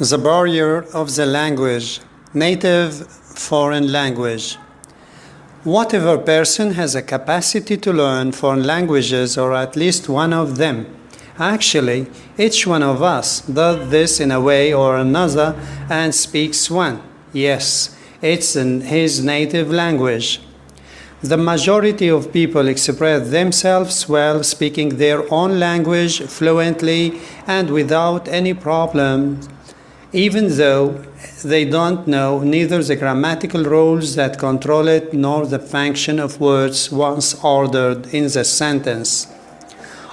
The barrier of the language, native foreign language. Whatever person has a capacity to learn foreign languages or at least one of them. Actually, each one of us does this in a way or another and speaks one. Yes, it's in his native language. The majority of people express themselves well speaking their own language fluently and without any problem, even though they don't know neither the grammatical rules that control it nor the function of words once ordered in the sentence.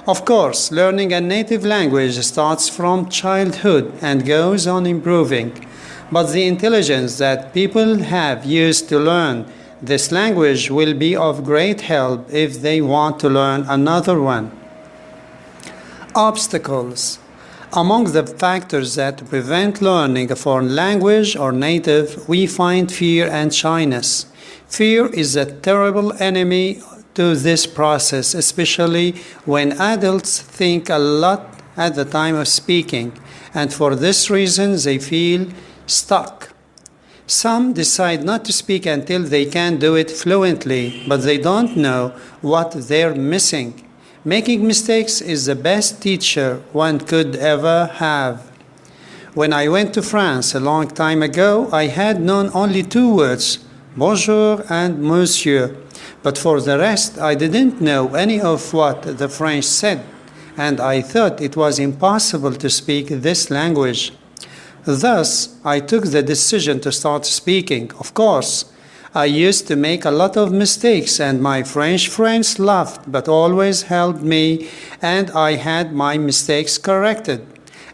Of course, learning a native language starts from childhood and goes on improving, but the intelligence that people have used to learn this language will be of great help if they want to learn another one. Obstacles. Among the factors that prevent learning a foreign language or native, we find fear and shyness. Fear is a terrible enemy to this process, especially when adults think a lot at the time of speaking, and for this reason they feel stuck. Some decide not to speak until they can do it fluently, but they don't know what they're missing. Making mistakes is the best teacher one could ever have. When I went to France a long time ago, I had known only two words, bonjour and monsieur. But for the rest, I didn't know any of what the French said, and I thought it was impossible to speak this language. Thus, I took the decision to start speaking. Of course, I used to make a lot of mistakes, and my French friends laughed, but always helped me, and I had my mistakes corrected.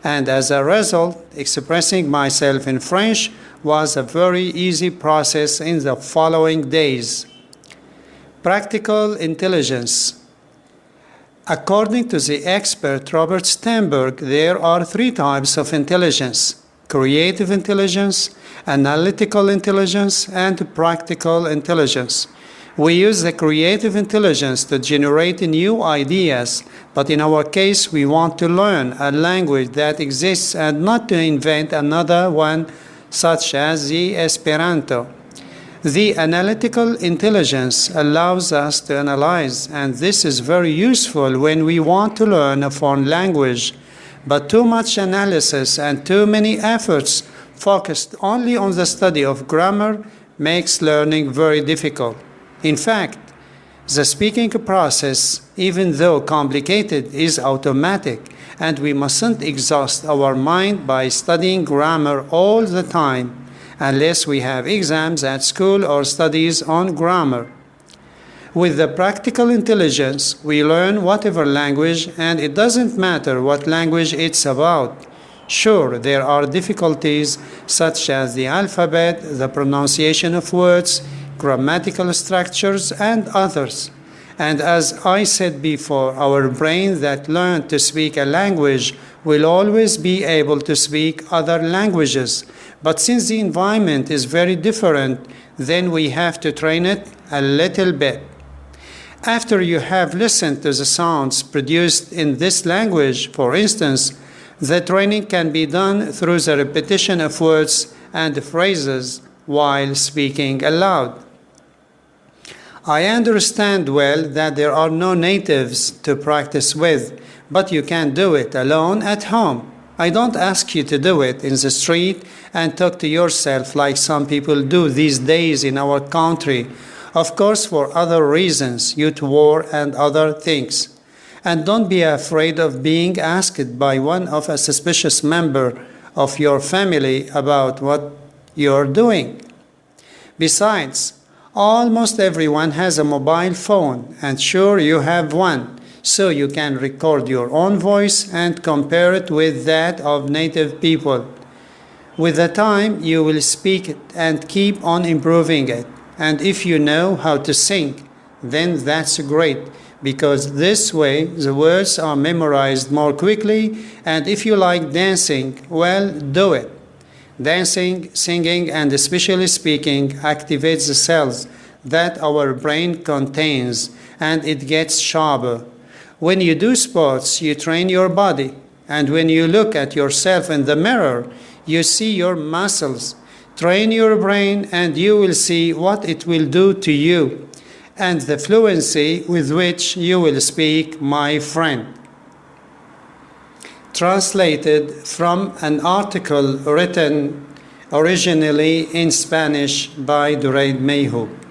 And as a result, expressing myself in French was a very easy process in the following days. Practical intelligence. According to the expert Robert Sternberg, there are three types of intelligence creative intelligence, analytical intelligence, and practical intelligence. We use the creative intelligence to generate new ideas, but in our case, we want to learn a language that exists and not to invent another one, such as the Esperanto. The analytical intelligence allows us to analyze, and this is very useful when we want to learn a foreign language but too much analysis and too many efforts focused only on the study of grammar makes learning very difficult. In fact, the speaking process, even though complicated, is automatic, and we mustn't exhaust our mind by studying grammar all the time unless we have exams at school or studies on grammar. With the practical intelligence, we learn whatever language, and it doesn't matter what language it's about. Sure, there are difficulties such as the alphabet, the pronunciation of words, grammatical structures, and others. And as I said before, our brain that learned to speak a language will always be able to speak other languages. But since the environment is very different, then we have to train it a little bit. After you have listened to the sounds produced in this language, for instance, the training can be done through the repetition of words and phrases while speaking aloud. I understand well that there are no natives to practice with, but you can do it alone at home. I don't ask you to do it in the street and talk to yourself like some people do these days in our country of course, for other reasons, due youth war and other things. And don't be afraid of being asked by one of a suspicious member of your family about what you're doing. Besides, almost everyone has a mobile phone, and sure you have one, so you can record your own voice and compare it with that of native people. With the time, you will speak it and keep on improving it. And if you know how to sing, then that's great because this way the words are memorized more quickly. And if you like dancing, well, do it. Dancing, singing, and especially speaking activates the cells that our brain contains and it gets sharper. When you do sports, you train your body. And when you look at yourself in the mirror, You see your muscles. Train your brain and you will see what it will do to you and the fluency with which you will speak, my friend. Translated from an article written originally in Spanish by Duraid Mayhoub.